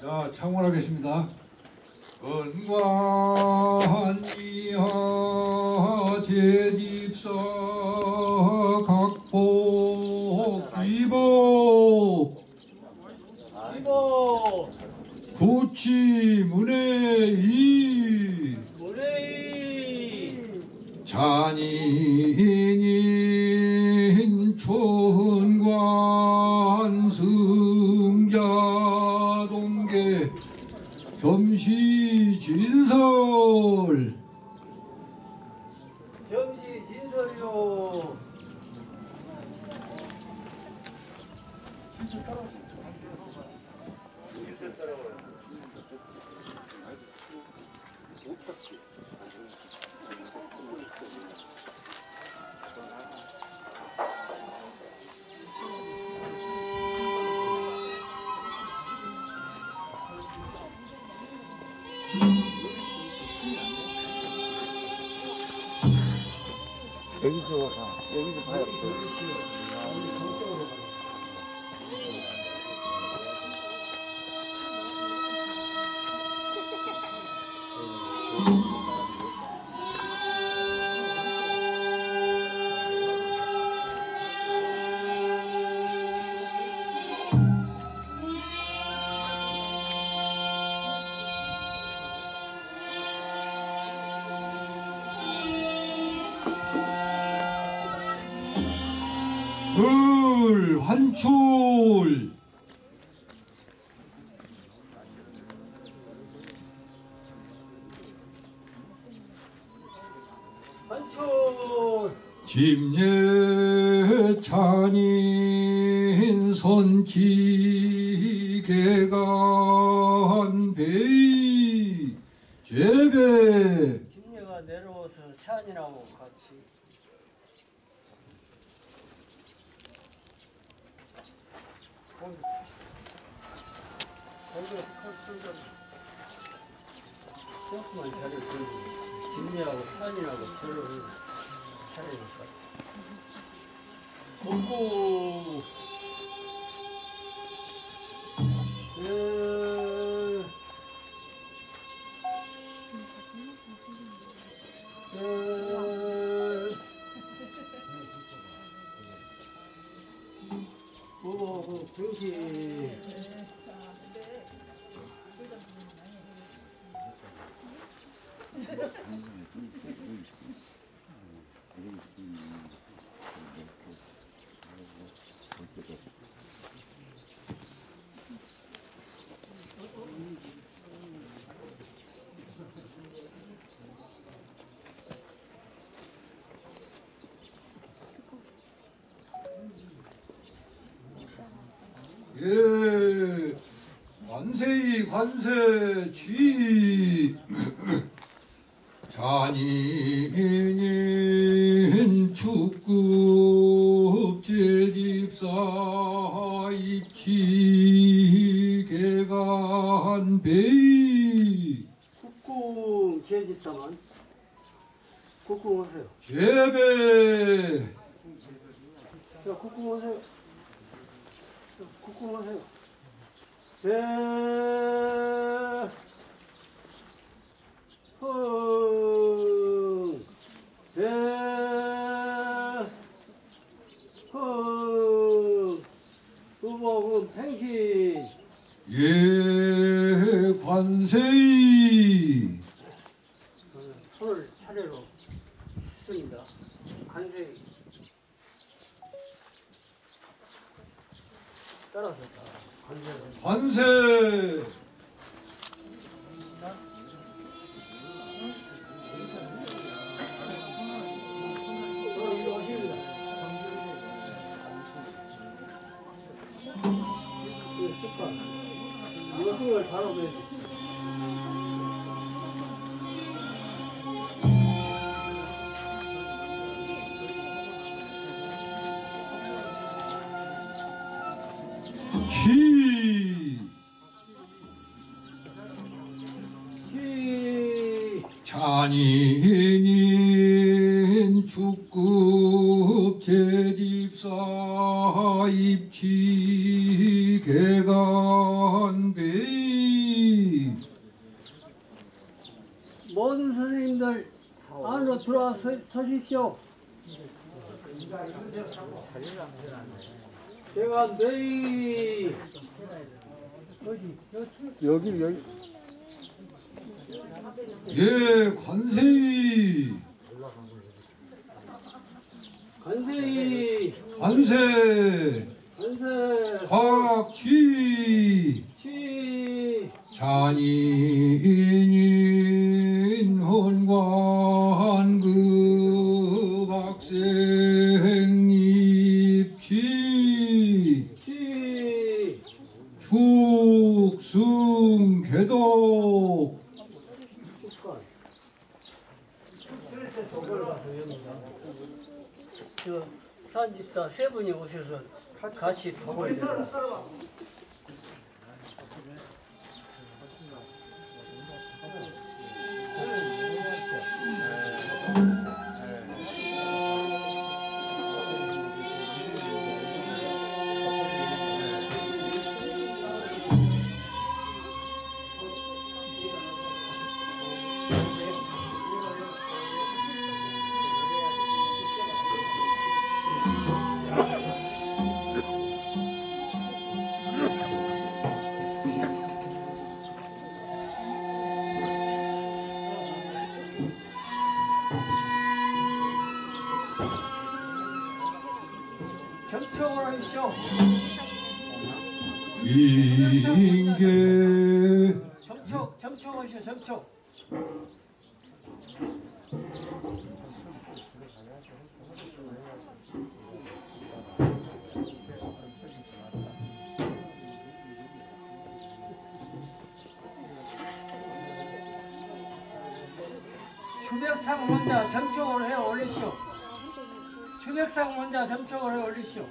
자, 창원하겠습니다. 건관이하 제집사 각복 이보 이보 문의 모레이 잔인 여 한출 집례 찬인 선지계간 베이 제배. 집례가 내려와서 찬이라고 같이. 조금만 자리 들고 집례하고 찬이라고 서로 차례니까 고 예. 예. 오, 그 등기. 예. 관세이 관세 쥐. 잔 시 잔인인 축급 제집사 입치 개간배 모든 선생님들 안으로 들어와 서, 서십시오. 제가 내일 어디 여기 여기. 여기 예 관세이 간세이 관세. 간세. 곽쥐 시 잔인인 헌관그 학생 입지 시 저 산집사 세 분이 오셔서 같이 도와야 돼요. 정청을 하십시오. 인계 정청, 정청하시오, 정청. 추백상 먼저 정청을 해 올리시오. 추백상 먼저 정청을 해 올리시오.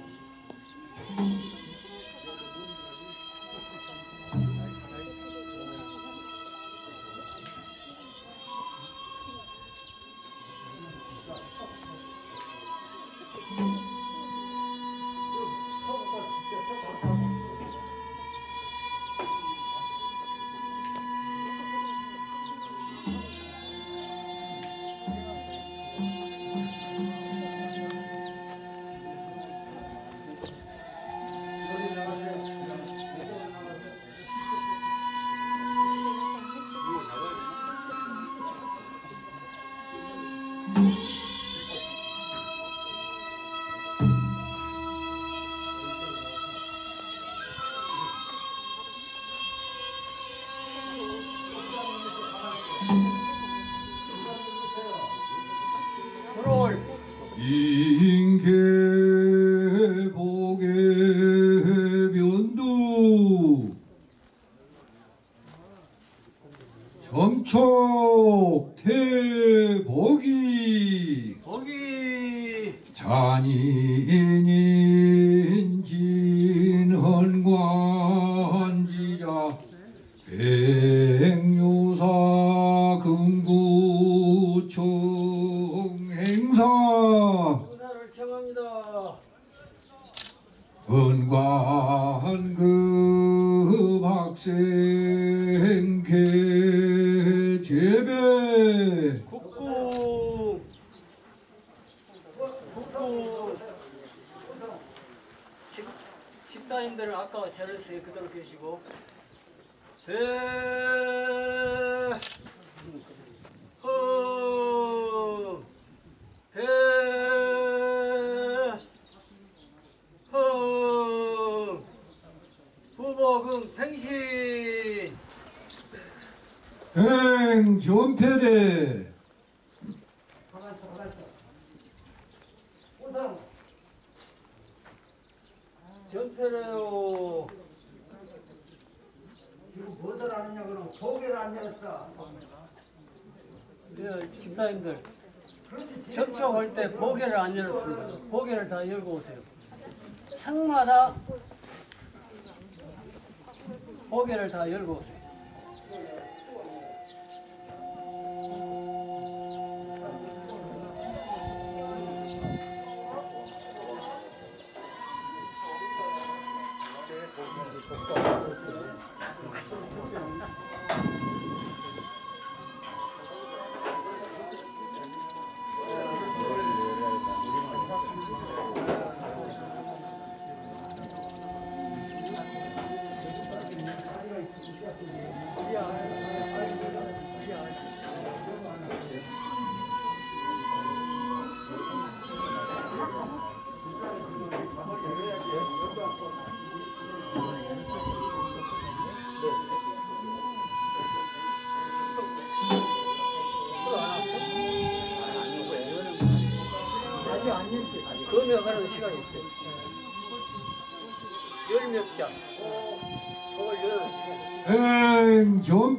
잔인 행전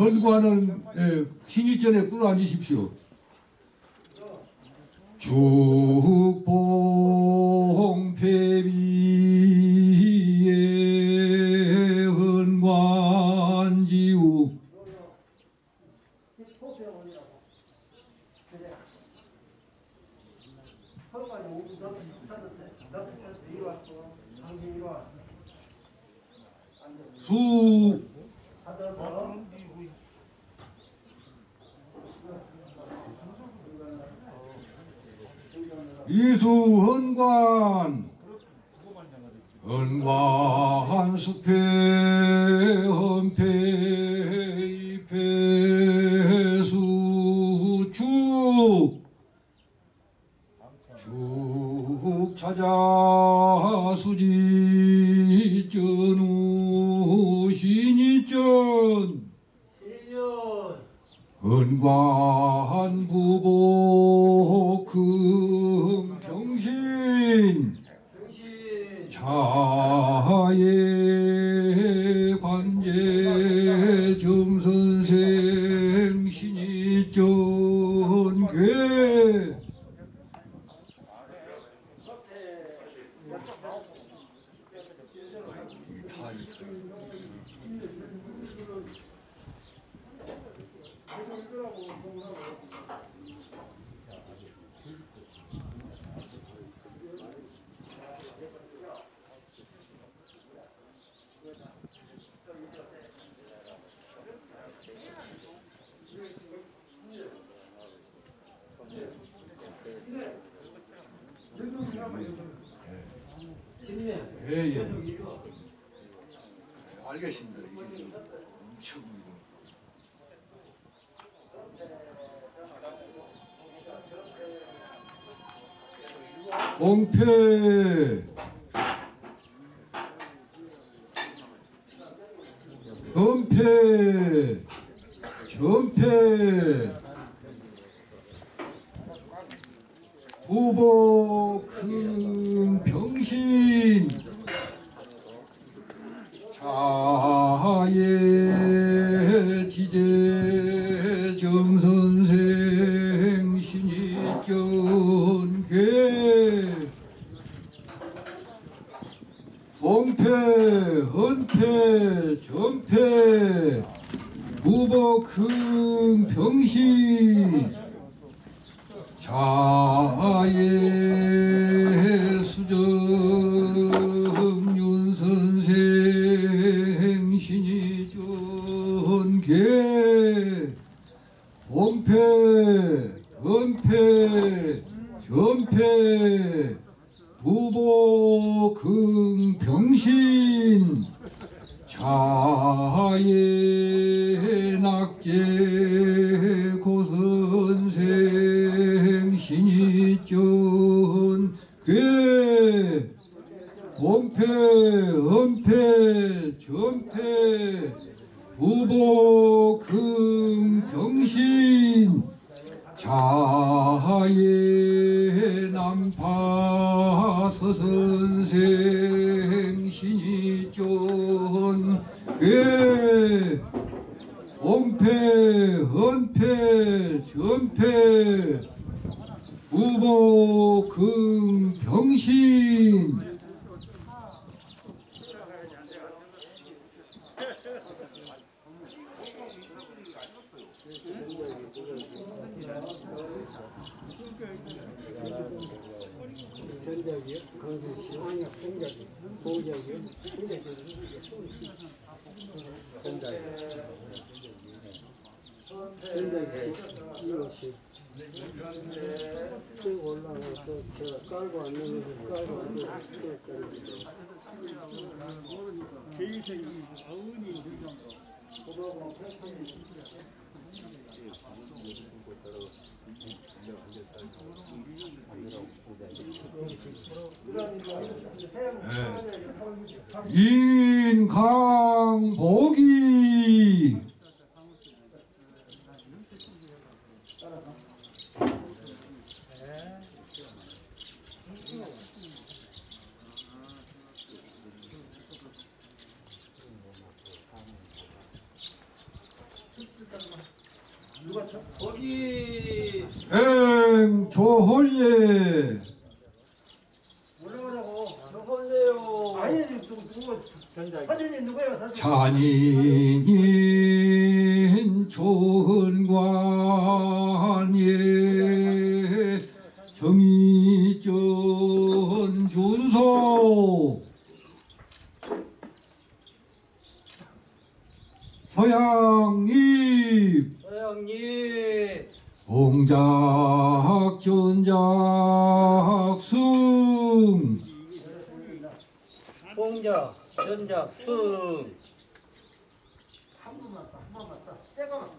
헌관은 예, 희귀전에 꿇어 앉으십시오. 축복 예 예. 예, 예. 네, 알겠습니다. 이게 엄청 이거. 봉패. 서선생 신이존 괴 그 옹패 헌패 전패 무복금 병신. 이것이 쭉 올라가서 제가 깔고 앉는 것을 깔고 앉는 것을 네. 인강 보기 조홀예 올라오라고? 저걸래요. 아니 누구 사진이 사진? 조은관예. 정의전 준소. 서양입 서양님 공작 전작 승 전작 승 한 번만 더, 한 번만 더. 새거만.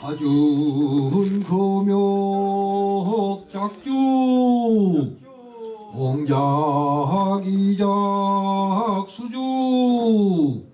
사준 금욕 작주 공작 이작 수주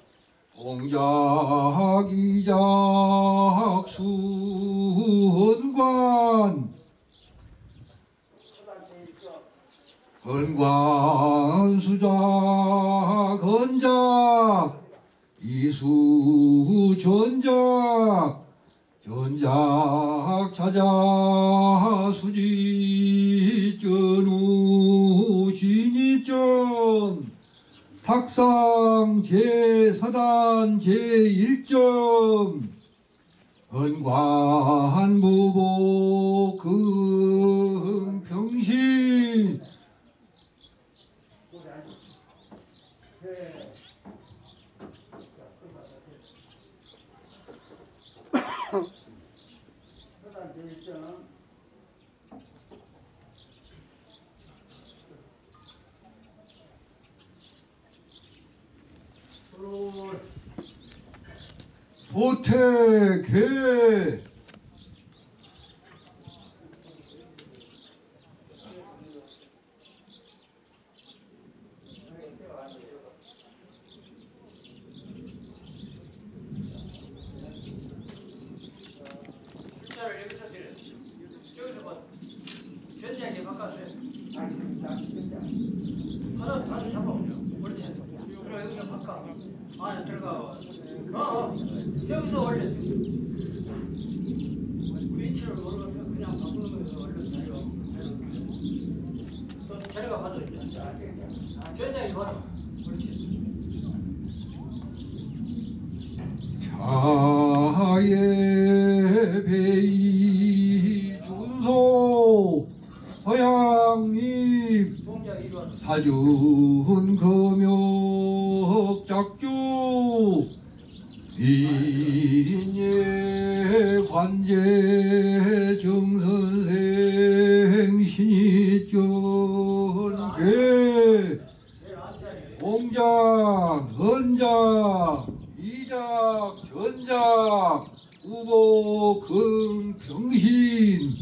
공작 이작 수헌관. 건관 수작 건작. 이수 전작 전작 찾아 수지 전우 신이전 탁상 제4단 제1점 은관무보 금평신 사단 제일점. 서로 소태계 숫자를 여기서 드려. 저기서 봐. 전작에 바꿔주세요. 하나 다시 잡아보죠. 그렇지. 그리고 여기서 바꿔. 안에 들어가. 어, 어. 저기서 올려. 위치를 몰라서 그냥 바꾸는 거에서 얼른 자리가. 또 자리가 받아. 전작이 받아. 그렇지. 자예 배이 준소 서양립 동작 이리 와서. 사준 금욕 작주 인예 관제 정선생 신이 쩐괴 내일 앉아야 공작, 헌작, 이작, 전작, 우보, 금, 병신,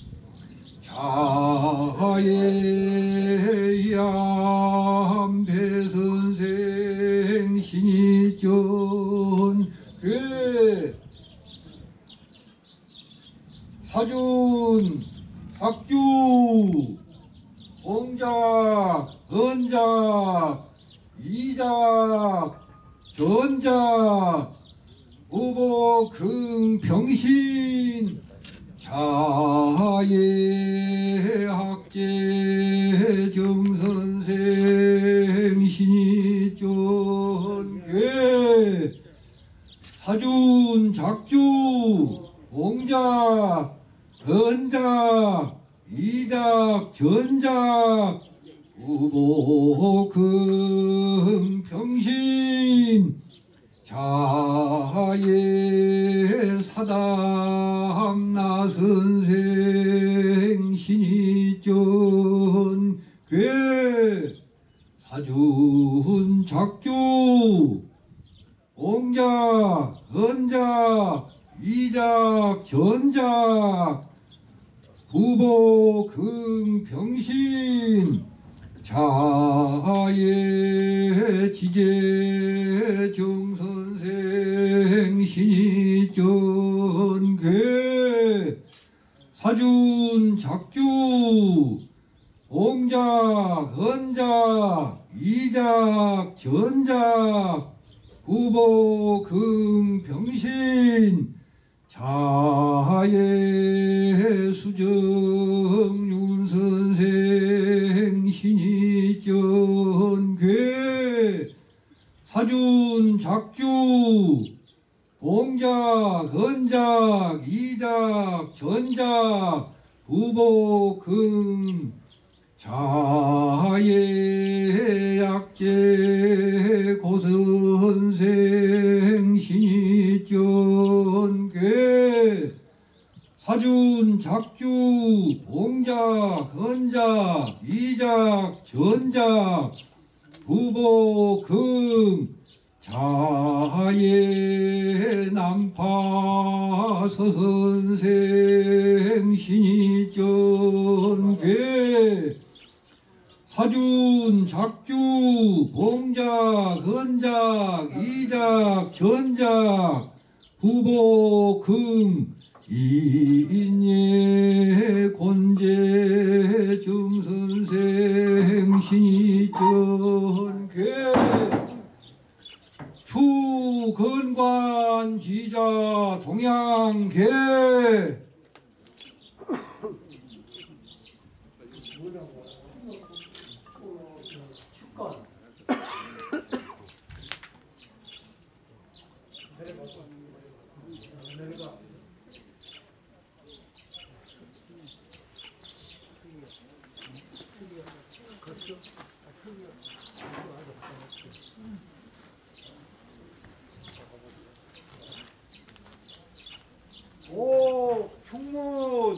자예양, 배선생, 신이 전, 괴, 사준, 작주, 헌작, 이작, 전작, 우보, 금, 병신, 자예, 학제, 정선생, 신이 쫀괴, 사준, 작주, 공작, 헌작, 이작, 전작, 우보금 병신 자예 사담 나선생 신이 전 괴 사준 작주 옹작 헌작 이작 전작 부보 금병신 자의 지제 정선생 신이 전괴 사준 작주 옹작 헌작 이작 전작 부보 금병신 자의 수정 윤선생 신이 전괴 사준 작주 봉작 헌작 이작 전작 부보금 자의 약재 고선생 신이 전괴 사준 작주 봉작 헌작 이작 전작 부보금 자의 남파 서선생 신이 전괴 사준 작주 봉작 헌작 이작 전작 부보금 이인예 곤제 정선생 신이 전 괴 추건관 지자 동양 계 축건 오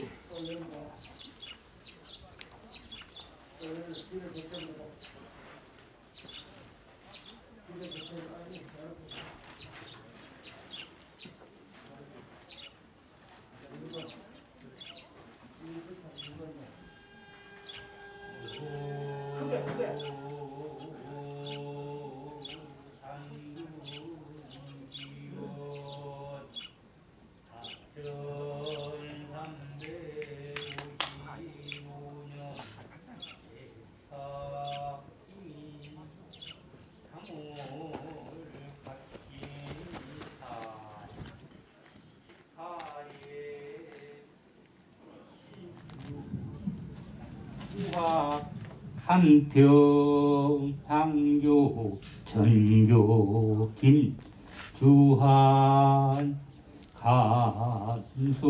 한평 향교 전교 김주한 간수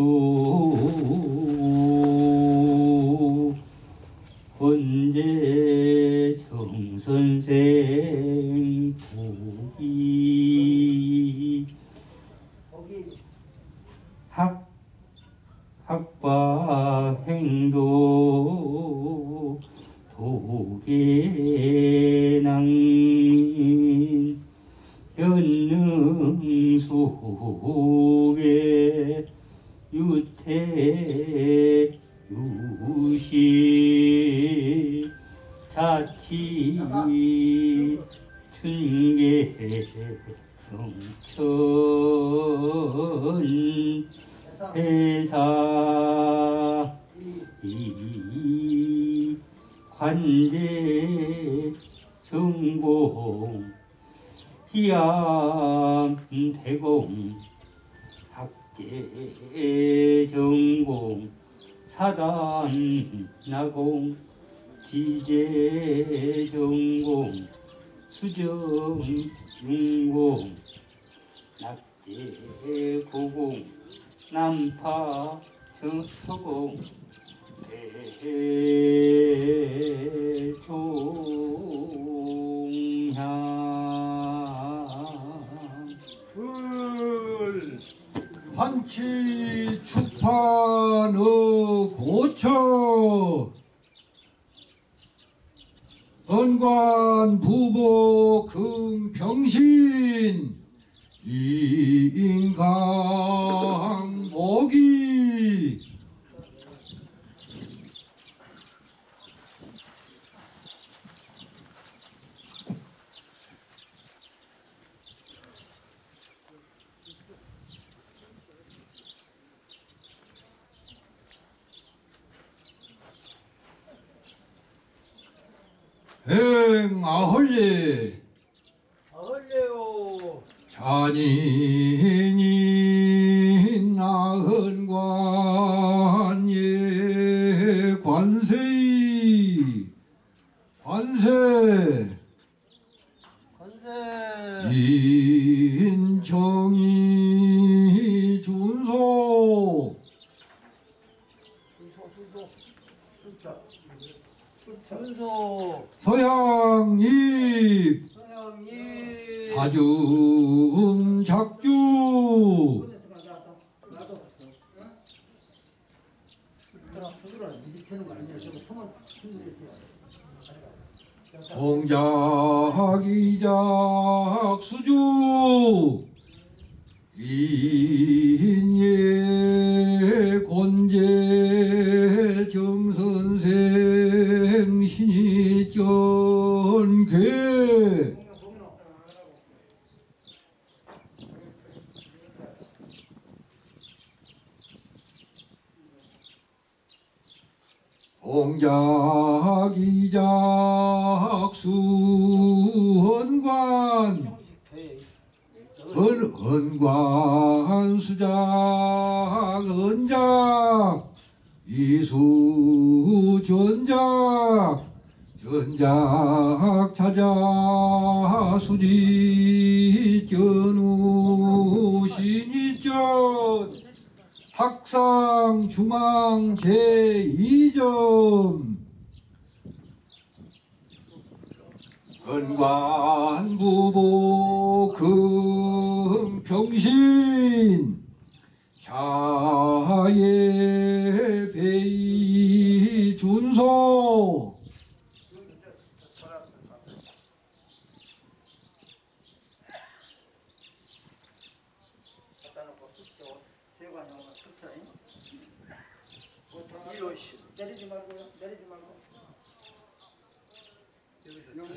헌관 부보 금평신 인강복이 행 아헐리. 아헐레요. 잔인이 나흔관예 관세이 관세. 관세. 인정이 준소 순소 순소 순자 순소 서양이 사중 작주. 공작이작 수주 인예 곤제 정선생 신이 전괴 공작이작 수헌관 돼 은, 은관 수작 은작 이수 전작 전작 찾아 수지 전우 신이전 학상 중앙 제2점 은관부보 금평신 자예 베이 준소 갖다 놓고 숫자 세관 영어 숫자 이로 내리지 말고요 내리지 말고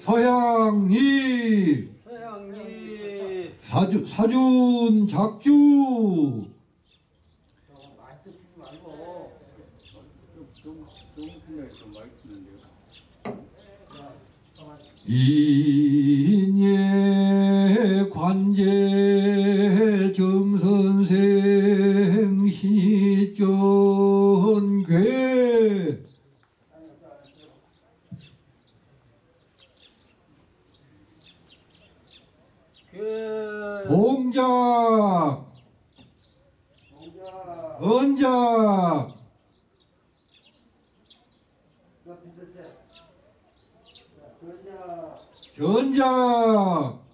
서양이 서양이 사주, 사준 작주. 인예 관제 정선생 신이 전괴 그 봉작 공자 언작. 옆에 드세요 그러냐 전작.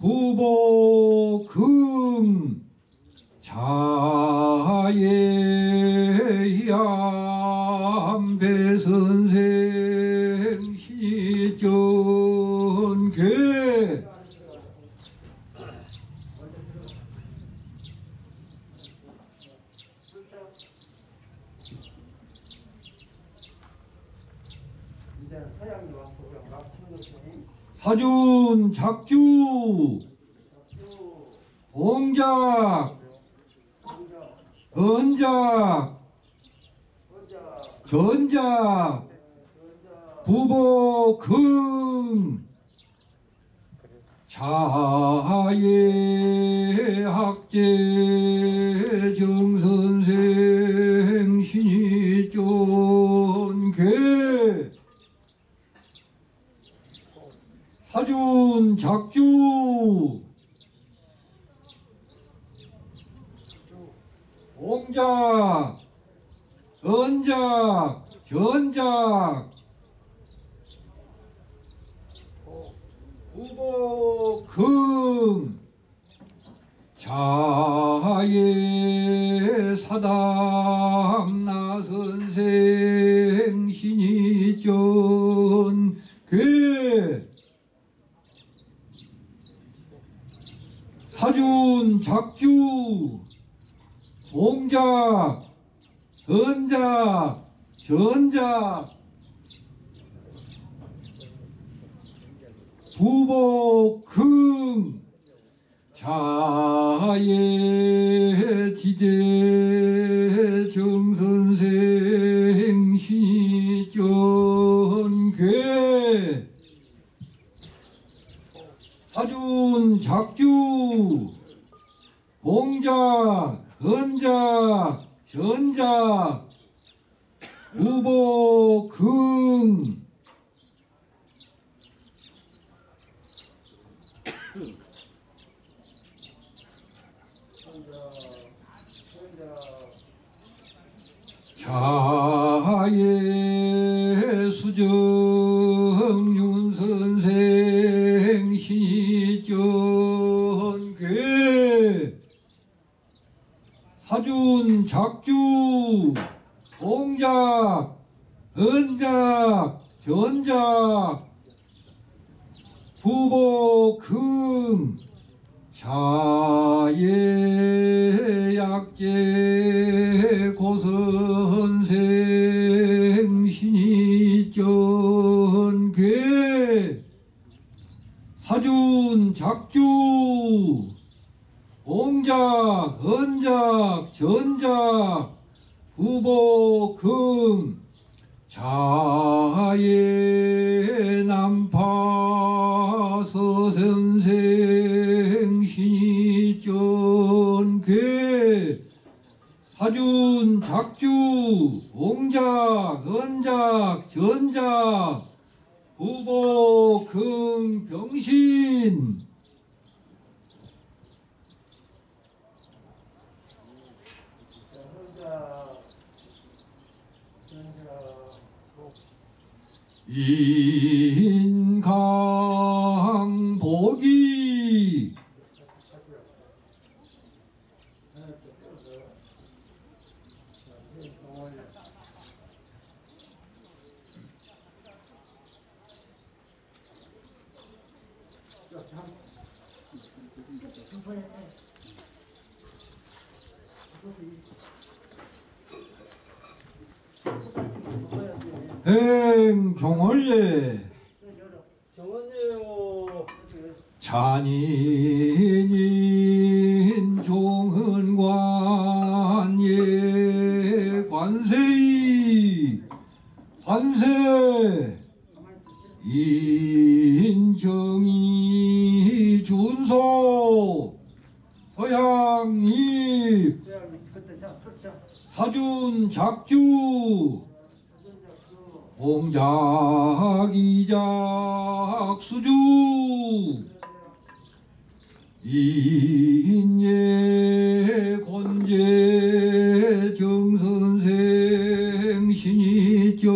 부보 금. 자예암배 선생 시전괴 이제 서양이 왔고 그냥 막 치는 것이 사준 작주. 공자 언작. 전작. 금 자예 학제 정선생 사준 작주. 공작 언작 전작. 후보 금. 자예 사당 나 선생 신이 전 작주 동작 은작 전작 부복흥 자예 지제 정선생 신전괴 사준 작주 봉작 은작 전작 우복흥 자예 수정 사준 작주 동작 은작 전작 부복 금 자예 약재 고선생 신이 전괴 사준 작주 공작 은작 전작 후보금 자예 남파 서선생 신이전괴. 사준 작주 공작 은작 전작 후보금 병신 혼자 혼자 인강복이 행종월례 정원예요. 잔인인 종은관 예 관세이. 관세. 인정이 준소. 숫자 사준 작주 공작 이작 수주. 인예 곤제 정선생 신이전괴.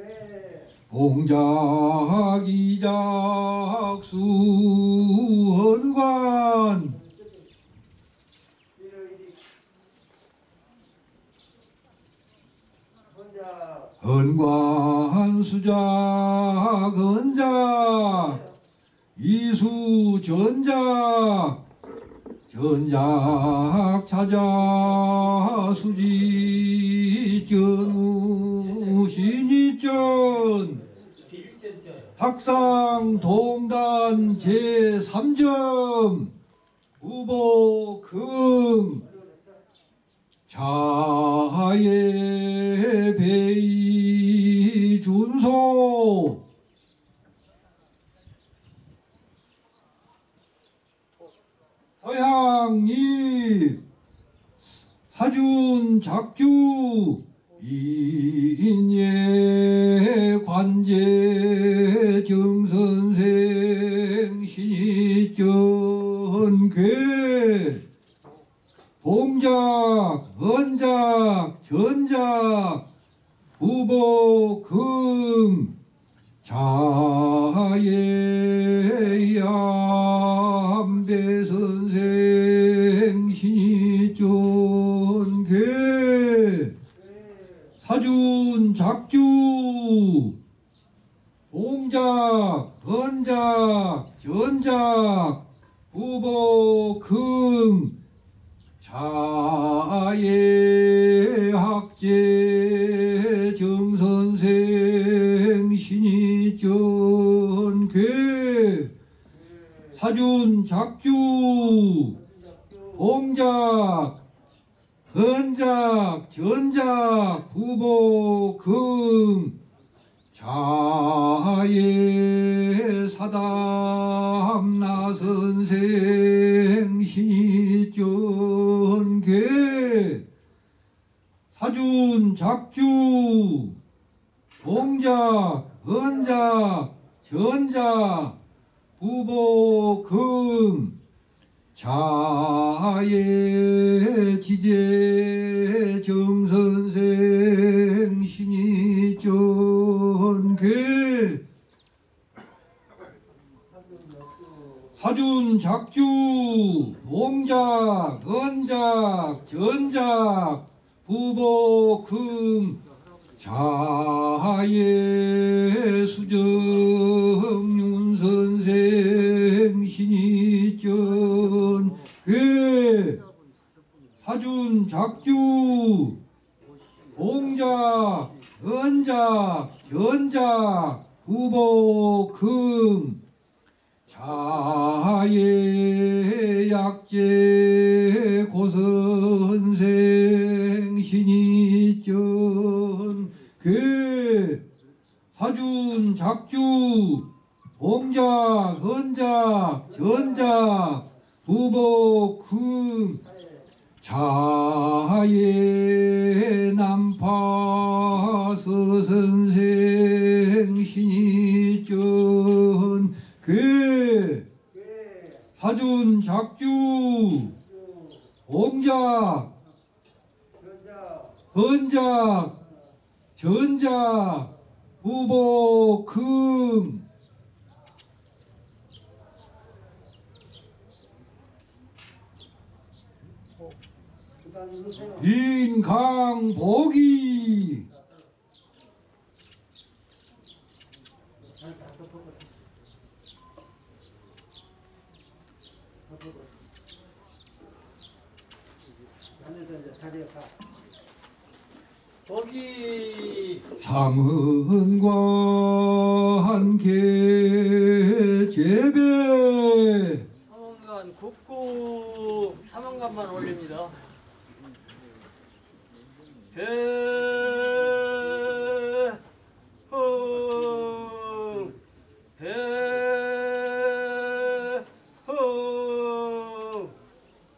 예 공작 이작 수헌관 일요일이 혼자 헌관 수작 은작 이수 전작 전작 찾아 수지 전우 신이전 빌전자요. 탁상 동단 제3점 후보 긍 자의 배이 준소. 서양이 사준 작주 인예 관제 정선생 신이전괴. 봉작 은작 전작 후보금 자예 양배 선생 신이전괴 사준 작주 동작 헌작 전작 후보 금 자예 학제 정선생 신이 전괴. 사준 작주 공작 헌작 전작 후보 금 자예 사담 나 선생 신이 전괴 사준 작주 공작 헌작 전작 부보 금 자예 지제 정선생 신이 전 괴 사준 작주 동작 헌작 전작 부보 금 자예 수정윤 선생 신이 전괴 사준 작주 동작 헌작 전작 부보 금 자예 약제 고선생 신이 전 괴 사준 작주 공작 헌작 전작 부보 금 자예 남파서 선생 신이 전괴 사준 작주 공작 헌작 전작 부보 금 그다음 누르세요. 인강복이. 거기 함께 재배 사원관 국구 사망관만 올립니다. 배흥 배흥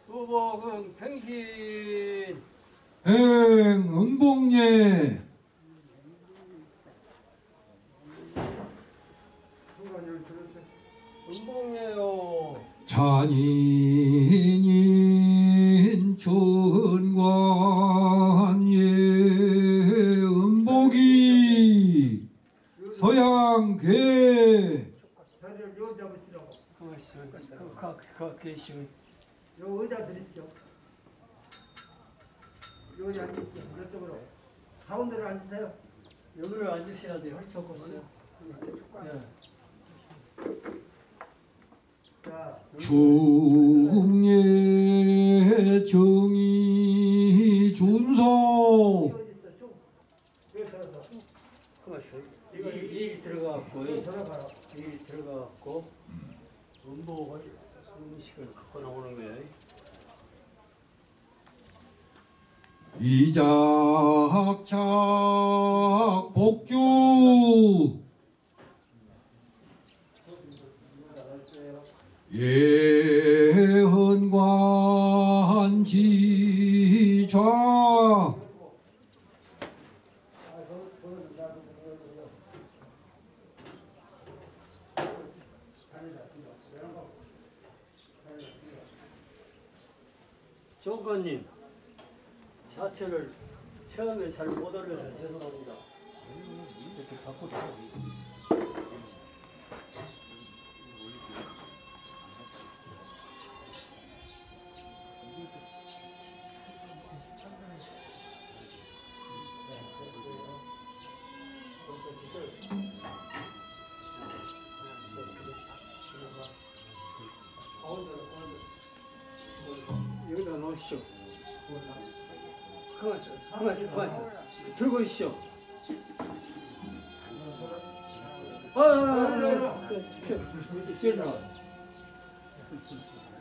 후보흥 팽신 순간을 들으세요. 은봉이에요. 잔인 그것이 그그 계시 요 의자 드리시오. 여기 앉으시오. 이쪽으로. 가운데로 앉으세요. 여기를 앉으셔야 돼요. 할수 없어요. 예. 자, 중예 정의 일 들어가고. 일 들어가고 음복을 음식을 갖고 나오는 거예요. 이작착 복주 예헌관 지좌 조건님 자체를 처음에 잘못 올려서 죄송합니다. 이렇게 바꿨 그만있어. 들고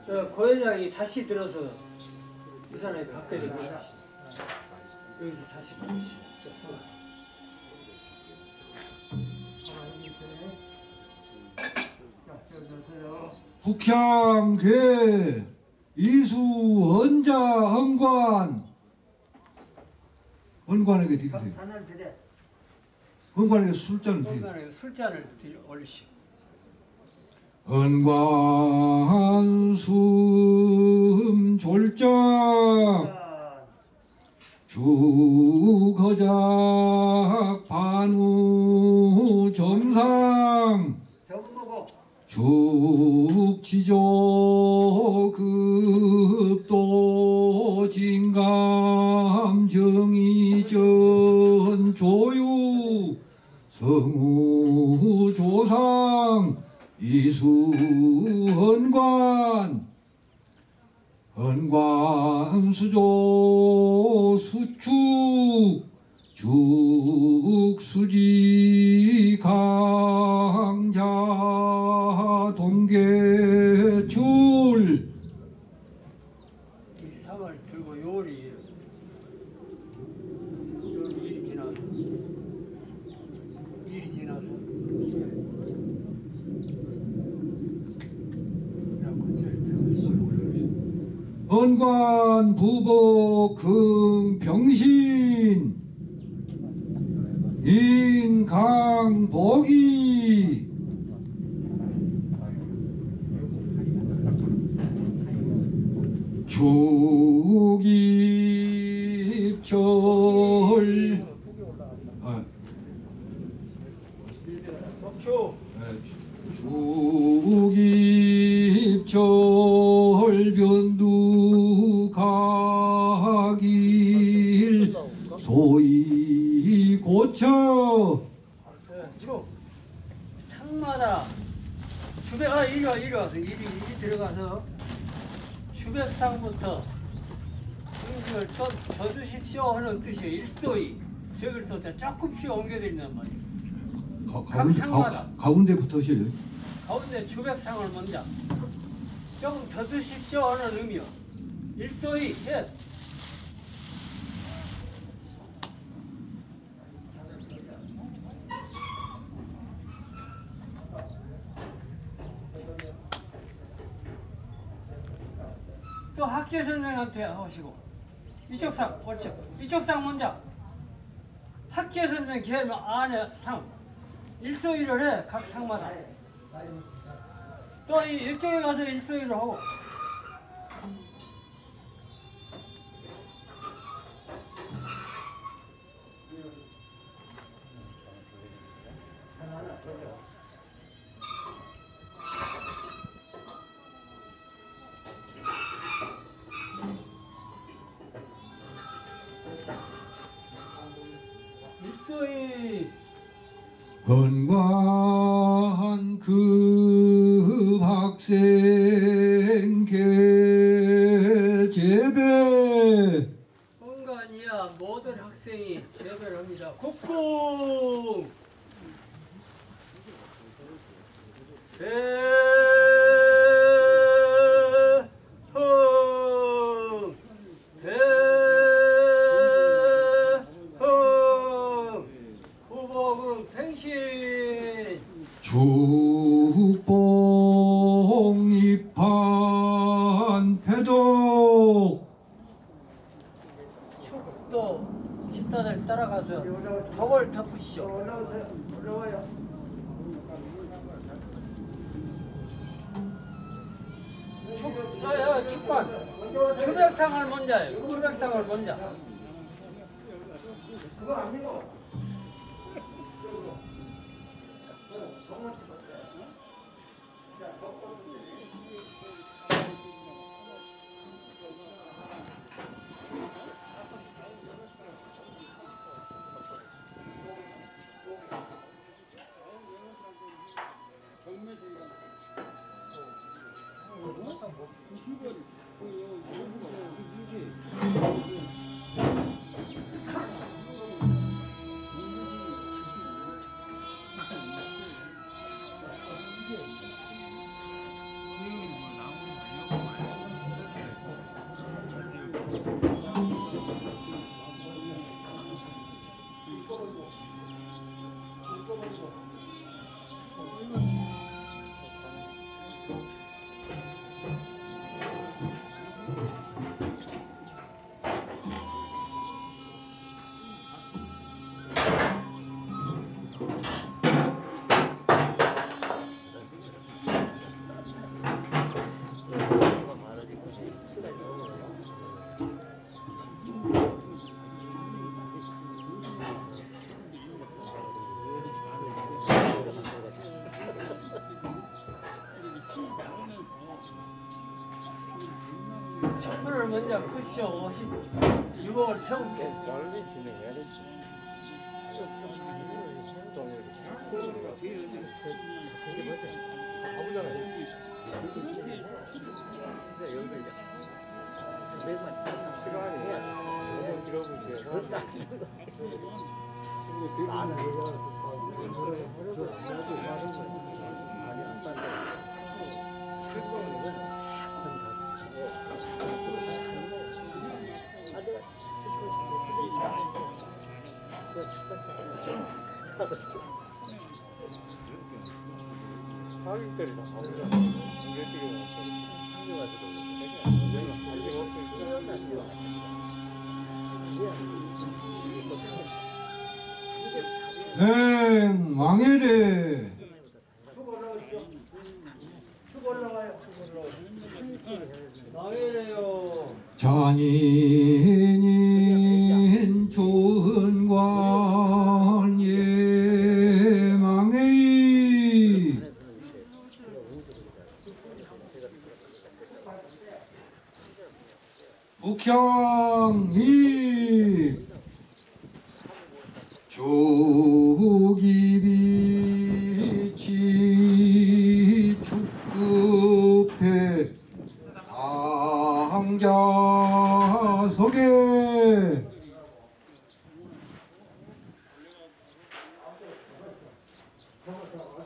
저 고현장이 다시 들어서 이밥 때리고 다시 여기서 다시 보시. 북향괴 이수 언자 헌관 헌관에게 드리세요. 헌관에게 술잔을 드리세요. 공간에 술잔을 들- 올리시. 헌관 숨 졸자 자, 주거작 반우 점상 죽지조 급도 진감 정의전 조유 성우 조상 이수헌관 헌관수조 수축 죽수지 강자 동계출 이 상을 들고 요리 요리 일이 지나서 일이 지나서 헌관 부보 금병신. 인강복이 죽입절 아, 죽입절 변두가길. 소위 고쳐. 초 상마다 아 이리 와 이리 와서 이리 이리 들어가서 주백상부터 음식을 떠, 져주십시오 하는 뜻이에요 일소이 저기서 자 조금씩 옮겨드린단 말이에요. 가, 가운데. 가, 가운데 붙으셔요? 가운데 주백상을 먼저. 좀더 드십시오 하는 의미요. 일소이 셋 또 학재 선생한테 하시고. 이쪽 상 옳죠 이쪽 상 먼저. 학재 선생 걔 안에 상. 일소이를 해각 상마다. 또 이- 이쪽에 가서 일소이를 하고 헌관 그 학생 계제배. 공간이야 모든 학생이 재배를 합니다. 국궁! 대 백상을 먼저 해요. 주백상을 먼저. 그거 아니고. 먼저 오시고 유목을 태울게 빨리 진행해야 돼. 가격들이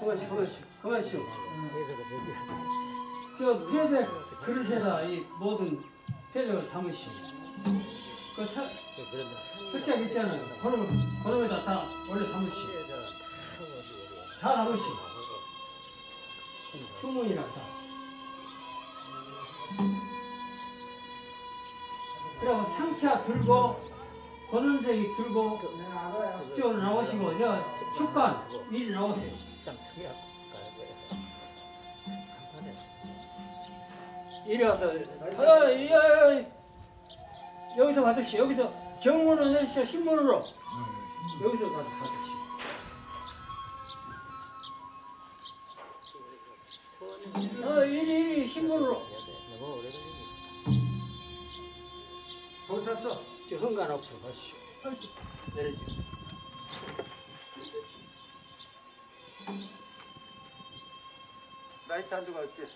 그것이 그것이 그것이요 저 패백 그릇에다 이 모든 패백을 담으시오. 그 사, 있잖아요 그놈, 그놈에다 다 원래 담으시오. 다 담으시오. 주문이랑 다. 그리고 상차 들고 권은색이 들고 쭉 나오시고 저 축간 미리 나오세요. 이리 와서 어, 이, 어, 이, 여기서 받으시 여기서 정문으로 내시오 신문으로. 여기서 가서 받으시 어 이리 이리 신문으로. 거기 섰어 저 현관 앞으로 가시오. 내려지 라이트 한 두 가 있지.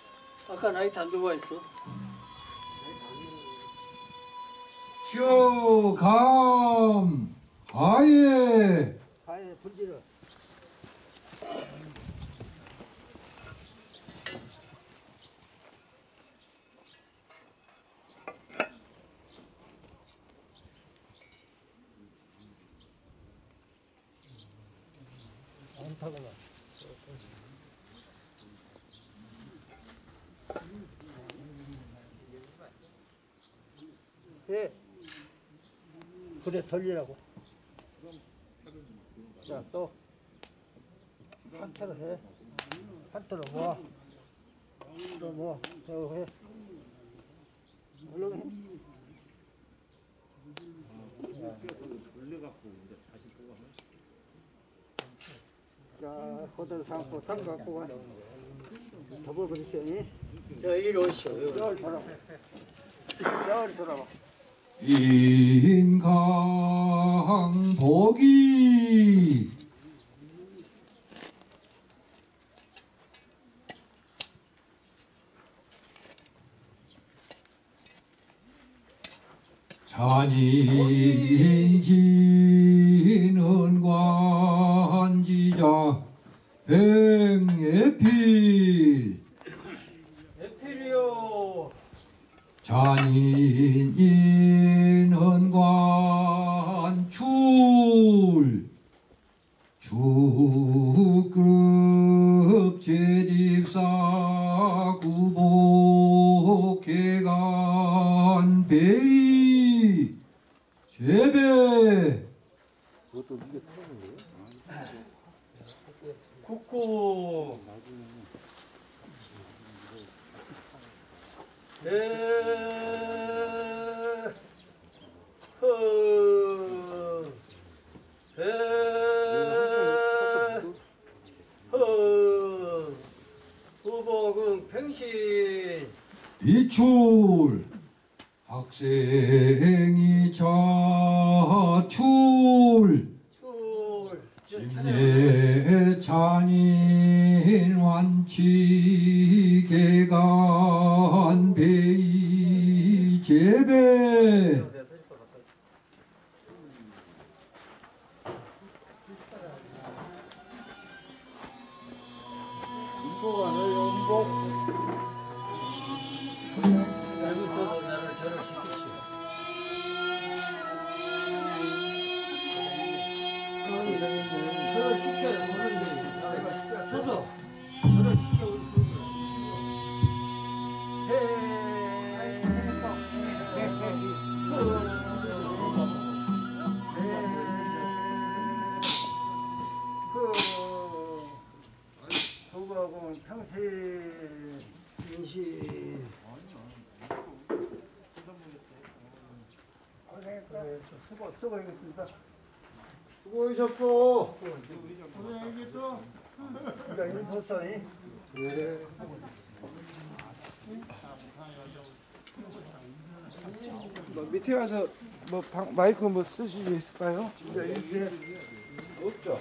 아까 나이트 안 두고 있어 쇼감 아예 불지를. 예. 그래 돌리라고. 자, 또. 한타로 해. 한타로 모아. 또 모아. 또 해. 얼른 해. 자, 그대로 담고, 담 갖고 가. 더블 그리시오. 저 이리 오시오 여기. 열 돌아. 열 돌아봐. 인강 복이. 잔인 개간 베이 제배 국고. 에. 허. 에. 허. 후보군 팽신. 이출 학생이 자출 출. 심예 잔인 완치 밑에 가서 뭐 방- 마이크 뭐 쓰실 수 있을까요? 이제 이제 없죠.